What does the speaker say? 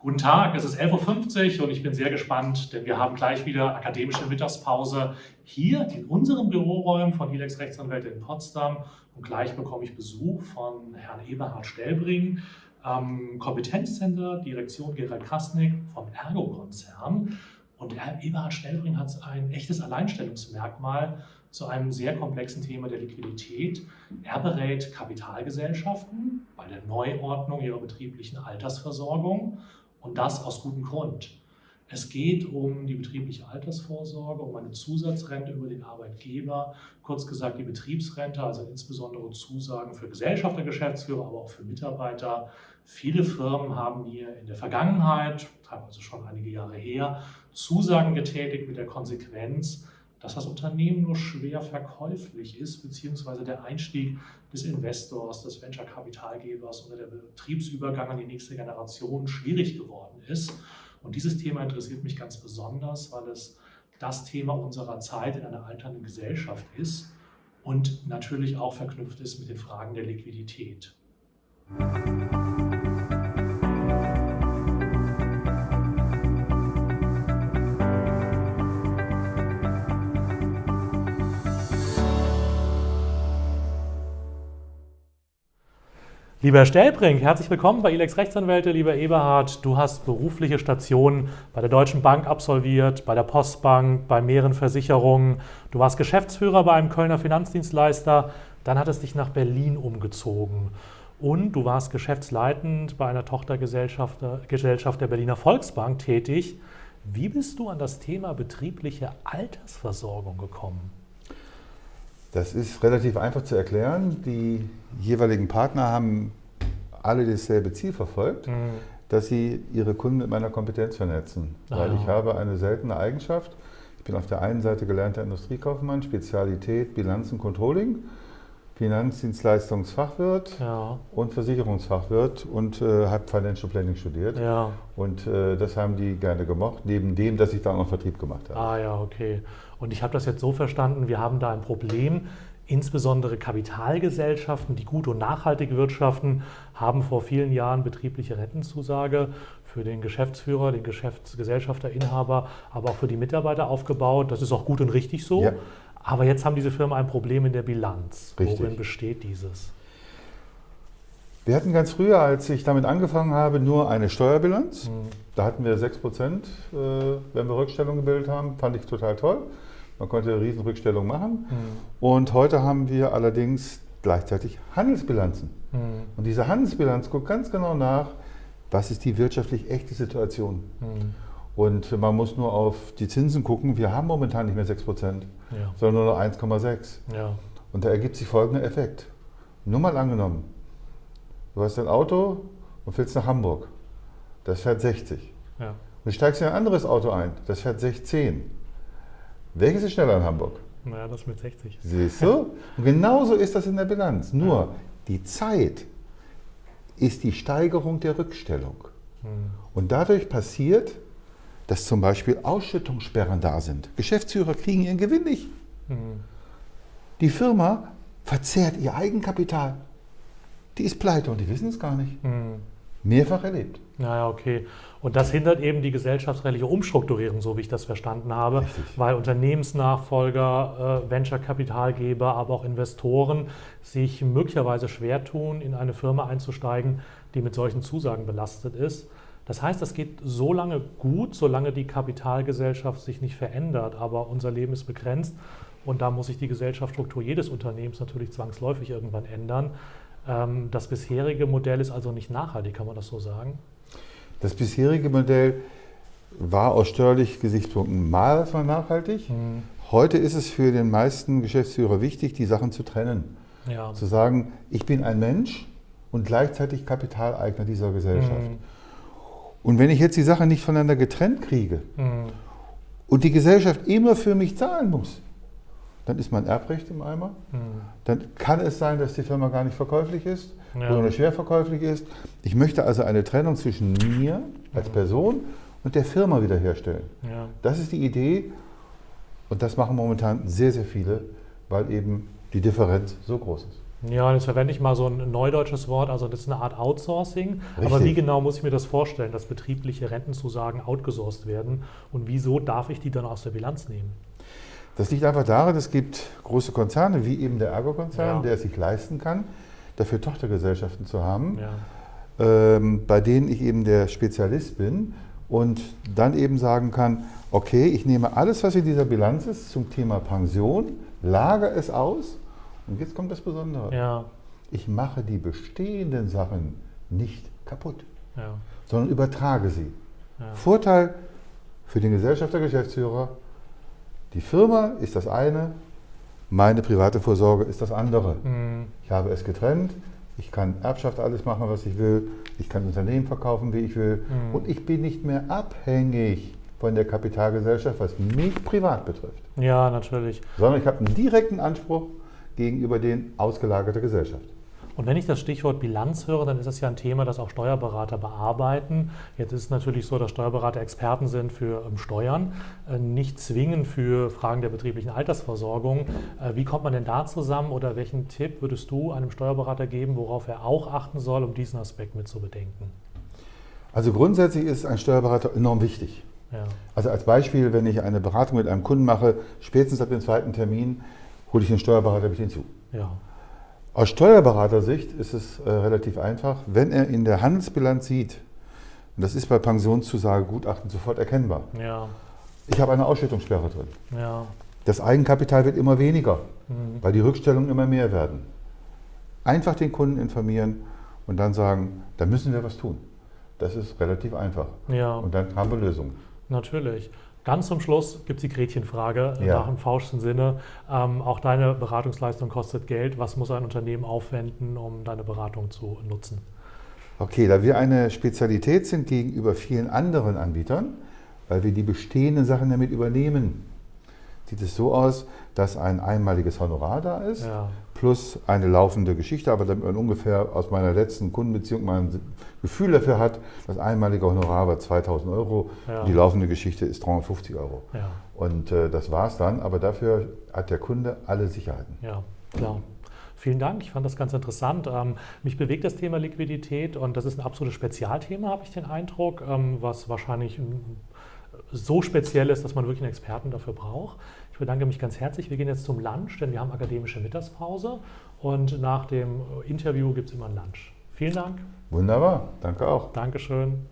Guten Tag, es ist 11.50 Uhr und ich bin sehr gespannt, denn wir haben gleich wieder akademische Mittagspause hier in unseren Büroräumen von Ilex Rechtsanwälte in Potsdam und gleich bekomme ich Besuch von Herrn Eberhard Stellbring, ähm, Kompetenzcenter, Direktion Gerald Krasnick vom Ergo-Konzern. Und Herr Eberhard Stellbring hat ein echtes Alleinstellungsmerkmal zu einem sehr komplexen Thema der Liquidität. Er berät Kapitalgesellschaften bei der Neuordnung ihrer betrieblichen Altersversorgung und das aus gutem Grund. Es geht um die betriebliche Altersvorsorge, um eine Zusatzrente über den Arbeitgeber, kurz gesagt die Betriebsrente, also insbesondere Zusagen für Gesellschafter, Geschäftsführer, aber auch für Mitarbeiter. Viele Firmen haben mir in der Vergangenheit, teilweise schon einige Jahre her, Zusagen getätigt mit der Konsequenz, dass das Unternehmen nur schwer verkäuflich ist, beziehungsweise der Einstieg des Investors, des Venture-Kapitalgebers oder der Betriebsübergang an die nächste Generation schwierig geworden ist. Und dieses Thema interessiert mich ganz besonders, weil es das Thema unserer Zeit in einer alternden Gesellschaft ist und natürlich auch verknüpft ist mit den Fragen der Liquidität. Lieber Stellbrink, herzlich willkommen bei Ilex Rechtsanwälte. Lieber Eberhard, du hast berufliche Stationen bei der Deutschen Bank absolviert, bei der Postbank, bei mehreren Versicherungen. Du warst Geschäftsführer bei einem Kölner Finanzdienstleister. Dann hattest dich nach Berlin umgezogen. Und du warst geschäftsleitend bei einer Tochtergesellschaft Gesellschaft der Berliner Volksbank tätig. Wie bist du an das Thema betriebliche Altersversorgung gekommen? Das ist relativ einfach zu erklären. Die jeweiligen Partner haben alle dasselbe Ziel verfolgt, mhm. dass sie ihre Kunden mit meiner Kompetenz vernetzen. Ah, Weil ich habe eine seltene Eigenschaft. Ich bin auf der einen Seite gelernter Industriekaufmann, Spezialität Bilanzen Controlling, Finanzdienstleistungsfachwirt ja. und Versicherungsfachwirt und äh, habe Financial Planning studiert. Ja. Und äh, das haben die gerne gemocht, neben dem, dass ich da auch noch Vertrieb gemacht habe. Ah ja, okay. Und ich habe das jetzt so verstanden, wir haben da ein Problem. Insbesondere Kapitalgesellschaften, die gut und nachhaltig wirtschaften, haben vor vielen Jahren betriebliche Rentenzusage für den Geschäftsführer, den Geschäftsgesellschafter, Inhaber, aber auch für die Mitarbeiter aufgebaut. Das ist auch gut und richtig so. Ja. Aber jetzt haben diese Firmen ein Problem in der Bilanz. Richtig. Worin besteht dieses? Wir hatten ganz früher, als ich damit angefangen habe, nur eine Steuerbilanz. Mhm. Da hatten wir 6 Prozent, äh, wenn wir Rückstellung gebildet haben. Fand ich total toll. Man konnte eine Riesenrückstellung machen. Mhm. Und heute haben wir allerdings gleichzeitig Handelsbilanzen. Mhm. Und diese Handelsbilanz guckt ganz genau nach, was ist die wirtschaftlich echte Situation. Mhm. Und man muss nur auf die Zinsen gucken. Wir haben momentan nicht mehr 6 Prozent, ja. sondern nur noch 1,6. Ja. Und da ergibt sich folgender Effekt. Nur mal angenommen, du hast ein Auto und fährst nach Hamburg. Das fährt 60. Ja. Und du steigst in ein anderes Auto ein, das fährt 16. Welches ist schneller in Hamburg? Naja, das mit 60. Siehst du? Und genauso ist das in der Bilanz. Nur ja. die Zeit ist die Steigerung der Rückstellung. Hm. Und dadurch passiert, dass zum Beispiel Ausschüttungssperren da sind. Geschäftsführer kriegen ihren Gewinn nicht. Hm. Die Firma verzehrt ihr Eigenkapital. Die ist pleite und die wissen es gar nicht. Hm. Mehrfach erlebt. Naja, okay. Und das hindert eben die gesellschaftsrechtliche Umstrukturierung, so wie ich das verstanden habe, Richtig. weil Unternehmensnachfolger, äh, Venture-Kapitalgeber, aber auch Investoren sich möglicherweise schwer tun, in eine Firma einzusteigen, die mit solchen Zusagen belastet ist. Das heißt, das geht so lange gut, solange die Kapitalgesellschaft sich nicht verändert, aber unser Leben ist begrenzt und da muss sich die Gesellschaftsstruktur jedes Unternehmens natürlich zwangsläufig irgendwann ändern. Ähm, das bisherige Modell ist also nicht nachhaltig, kann man das so sagen? Das bisherige Modell war aus steuerlichen Gesichtspunkten mal nachhaltig. Mhm. Heute ist es für den meisten Geschäftsführer wichtig, die Sachen zu trennen. Ja. Zu sagen, ich bin ein Mensch und gleichzeitig Kapitaleigner dieser Gesellschaft. Mhm. Und wenn ich jetzt die Sachen nicht voneinander getrennt kriege mhm. und die Gesellschaft immer für mich zahlen muss, dann ist mein Erbrecht im Eimer. Mhm. Dann kann es sein, dass die Firma gar nicht verkäuflich ist ja. oder nur schwer verkäuflich ist. Ich möchte also eine Trennung zwischen mir als mhm. Person und der Firma wiederherstellen. Ja. Das ist die Idee und das machen momentan sehr, sehr viele, weil eben die Differenz so groß ist. Ja, jetzt verwende ich mal so ein neudeutsches Wort, also das ist eine Art Outsourcing. Richtig. Aber wie genau muss ich mir das vorstellen, dass betriebliche Rentenzusagen outgesourced werden und wieso darf ich die dann aus der Bilanz nehmen? Das liegt einfach daran, es gibt große Konzerne, wie eben der Ergo-Konzern, ja. der es sich leisten kann, dafür Tochtergesellschaften zu haben, ja. ähm, bei denen ich eben der Spezialist bin und dann eben sagen kann, okay, ich nehme alles, was in dieser Bilanz ist zum Thema Pension, lagere es aus und jetzt kommt das Besondere. Ja. Ich mache die bestehenden Sachen nicht kaputt, ja. sondern übertrage sie. Ja. Vorteil für den Gesellschafter, Geschäftsführer, die Firma ist das eine, meine private Vorsorge ist das andere. Mhm. Ich habe es getrennt, ich kann Erbschaft alles machen, was ich will, ich kann Unternehmen verkaufen, wie ich will mhm. und ich bin nicht mehr abhängig von der Kapitalgesellschaft, was mich privat betrifft. Ja, natürlich. Sondern ich habe einen direkten Anspruch gegenüber den ausgelagerten Gesellschaft. Und wenn ich das Stichwort Bilanz höre, dann ist das ja ein Thema, das auch Steuerberater bearbeiten. Jetzt ist es natürlich so, dass Steuerberater Experten sind für ähm, Steuern, äh, nicht zwingend für Fragen der betrieblichen Altersversorgung. Äh, wie kommt man denn da zusammen oder welchen Tipp würdest du einem Steuerberater geben, worauf er auch achten soll, um diesen Aspekt mit zu bedenken? Also grundsätzlich ist ein Steuerberater enorm wichtig. Ja. Also als Beispiel, wenn ich eine Beratung mit einem Kunden mache, spätestens ab dem zweiten Termin hole ich den Steuerberater mit hinzu. Ja. Aus Steuerberatersicht ist es äh, relativ einfach, wenn er in der Handelsbilanz sieht, und das ist bei Pensionszusagegutachten sofort erkennbar, ja. ich habe eine Ausschüttungssperre drin. Ja. Das Eigenkapital wird immer weniger, mhm. weil die Rückstellungen immer mehr werden. Einfach den Kunden informieren und dann sagen, da müssen wir was tun. Das ist relativ einfach. Ja. Und dann haben wir Lösungen. Natürlich. Ganz zum Schluss gibt es die Gretchenfrage ja. nach dem fauschsten Sinne. Ähm, auch deine Beratungsleistung kostet Geld. Was muss ein Unternehmen aufwenden, um deine Beratung zu nutzen? Okay, da wir eine Spezialität sind gegenüber vielen anderen Anbietern, weil wir die bestehenden Sachen damit übernehmen, sieht es so aus, dass ein einmaliges Honorar da ist, ja. plus eine laufende Geschichte, aber damit man ungefähr aus meiner letzten Kundenbeziehung mal ein Gefühl dafür hat, das einmalige Honorar war 2000 Euro, ja. die laufende Geschichte ist 350 Euro. Ja. Und äh, das war es dann, aber dafür hat der Kunde alle Sicherheiten. Ja, klar. Vielen Dank, ich fand das ganz interessant. Ähm, mich bewegt das Thema Liquidität und das ist ein absolutes Spezialthema, habe ich den Eindruck, ähm, was wahrscheinlich so speziell ist, dass man wirklich einen Experten dafür braucht. Ich bedanke mich ganz herzlich. Wir gehen jetzt zum Lunch, denn wir haben akademische Mittagspause und nach dem Interview gibt es immer ein Lunch. Vielen Dank. Wunderbar, danke auch. Dankeschön.